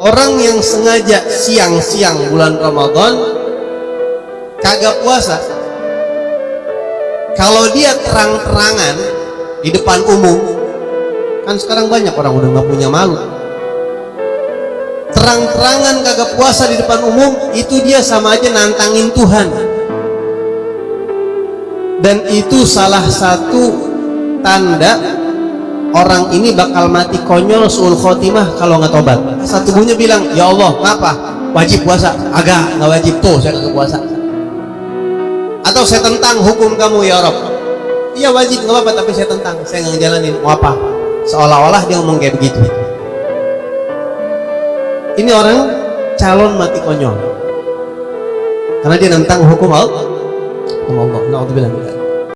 orang yang sengaja siang-siang bulan Ramadan kagak puasa. Kalau dia terang-terangan di depan umum kan sekarang banyak orang udah nggak punya malu. Terang-terangan kagak puasa di depan umum itu dia sama aja nantangin Tuhan. Dan itu salah satu tanda orang ini bakal mati konyol suul khotimah kalau nggak tobat. Satu tubuhnya bilang ya Allah ngapa? Wajib puasa? Agak nggak wajib tuh saya nggak puasa. Atau saya tentang hukum kamu ya Rob. Iya wajib nggak apa-apa tapi saya tentang. Saya nggak ngejalanin. Mau apa? Seolah-olah dia ngomong kayak begitu. Ini orang calon mati konyol. Karena dia nentang hukum Allah. Hukum Allah. Nah,